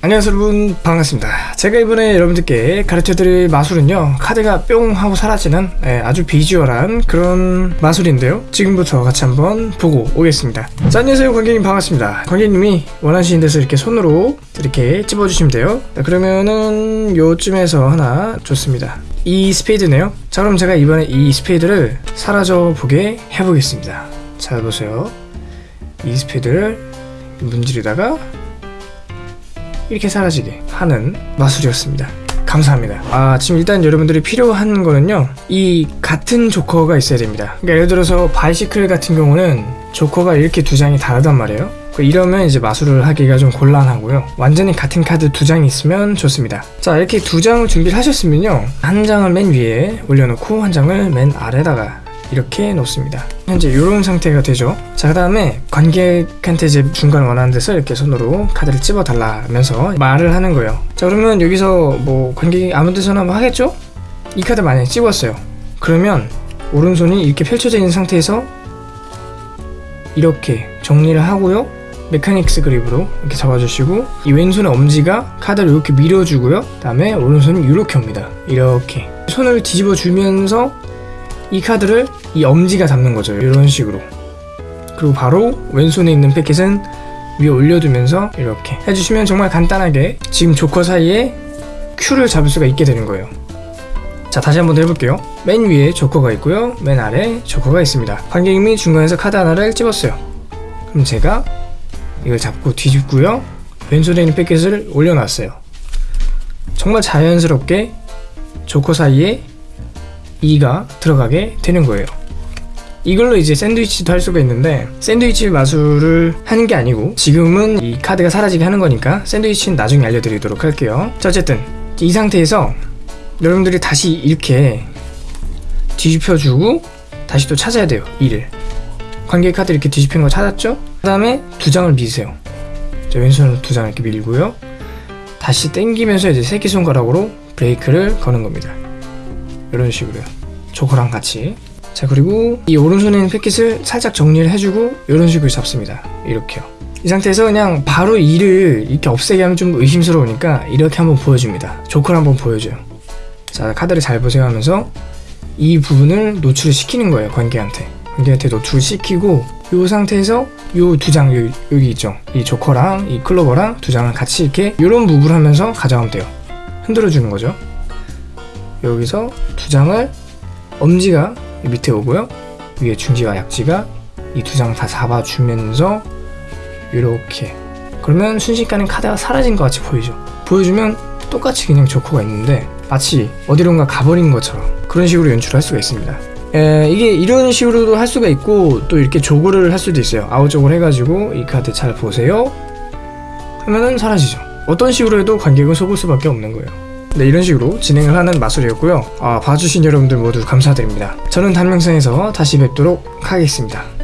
안녕하세요 여러분. 반갑습니다. 제가 이번에 여러분들께 가르쳐드릴 마술은요 카드가 뿅 하고 사라지는 예, 아주 비주얼한 그런 마술인데요. 지금부터 같이 한번 보고 오겠습니다. 자 안녕하세요. 관객님 반갑습니다. 관객님이 원하시는 데서 이렇게 손으로 이렇게 찝어주시면 돼요. 자, 그러면은 요쯤에서 하나 좋습니다. 이 스페이드네요. 자 그럼 제가 이번에 이 스페이드를 사라져 보게 해보겠습니다. 잘 보세요. 이 스페이드를 문지르다가 이렇게 사라지게 하는 마술이었습니다. 감사합니다. 아, 지금 일단 여러분들이 필요한 거는요, 이 같은 조커가 있어야 됩니다. 그러니까 예를 들어서 Bicycle 같은 경우는 조커가 이렇게 두 장이 다르단 말이에요. 그 이러면 이제 마술을 하기가 좀 곤란하고요. 완전히 같은 카드 두 장이 있으면 좋습니다. 자, 이렇게 두 장을 준비를 하셨으면요, 한 장을 맨 위에 올려놓고 한 장을 맨 아래다가 이렇게 놓습니다. 현재 이런 상태가 되죠. 자, 그 다음에 관객한테 이제 중간 원하는 데서 이렇게 손으로 카드를 찝어 달라면서 말을 하는 거예요. 자, 그러면 여기서 뭐 관객이 아무 데서나 뭐 하겠죠? 이 카드 만약에 찝었어요. 그러면 오른손이 이렇게 펼쳐져 있는 상태에서 이렇게 정리를 하고요. 메카닉스 그립으로 이렇게 잡아주시고 이 왼손의 엄지가 카드를 이렇게 밀어주고요. 그 다음에 오른손이 이렇게 옵니다. 이렇게 손을 뒤집어 주면서 이 카드를 이 엄지가 잡는 거죠. 이런 식으로. 그리고 바로 왼손에 있는 패킷은 위에 올려두면서 이렇게 해주시면 정말 간단하게 지금 조커 사이에 큐를 잡을 수가 있게 되는 거예요. 자 다시 한번 더 해볼게요. 맨 위에 조커가 있고요. 맨 아래 조커가 있습니다. 관객님이 중간에서 카드 하나를 찝었어요. 그럼 제가 이걸 잡고 뒤집고요. 왼손에 있는 패킷을 올려놨어요. 정말 자연스럽게 조커 사이에 2가 들어가게 되는 거예요. 이걸로 이제 샌드위치도 할 수가 있는데 샌드위치 마술을 하는 게 아니고 지금은 이 카드가 사라지게 하는 거니까 샌드위치는 나중에 알려드리도록 할게요. 자 어쨌든 이 상태에서 여러분들이 다시 이렇게 뒤집혀주고 다시 또 찾아야 돼요. 2를 관객 카드 이렇게 뒤집힌 거 찾았죠? 그 다음에 두 장을 미세요. 자, 왼손으로 두 장을 이렇게 밀고요. 다시 당기면서 이제 새끼손가락으로 브레이크를 거는 겁니다. 이런 식으로요. 조커랑 같이. 자 그리고 이 오른손에 있는 패킷을 살짝 정리를 해주고 이런 식으로 잡습니다. 이렇게요. 이 상태에서 그냥 바로 이를 이렇게 없애게 하면 좀 의심스러우니까 이렇게 한번 보여줍니다. 조커를 한번 보여줘요. 자 카드를 잘 보세요 하면서 이 부분을 노출을 시키는 거예요 관객한테. 관객한테 노출을 시키고 이 상태에서 이 두 장 여기, 있죠. 이 조커랑 이 클로버랑 두 장을 같이 이렇게 이런 무브를 하면서 가져가면 돼요. 흔들어 주는 거죠. 여기서 두 장을 엄지가 밑에 오고요. 위에 중지와 약지가 이 두 장 다 잡아주면서 이렇게 그러면 순식간에 카드가 사라진 것 같이 보이죠. 보여주면 똑같이 그냥 조커가 있는데 마치 어디론가 가버린 것처럼 그런 식으로 연출할 수가 있습니다. 에, 이게 이런 식으로도 할 수가 있고 또 이렇게 조그를 할 수도 있어요. 아웃조그를 해가지고 이 카드 잘 보세요. 하면은 사라지죠. 어떤 식으로 해도 관객은 속을 수밖에 없는 거예요. 네, 이런 식으로 진행을 하는 마술이었고요. 아, 봐주신 여러분들 모두 감사드립니다. 저는 다음 영상에서 다시 뵙도록 하겠습니다.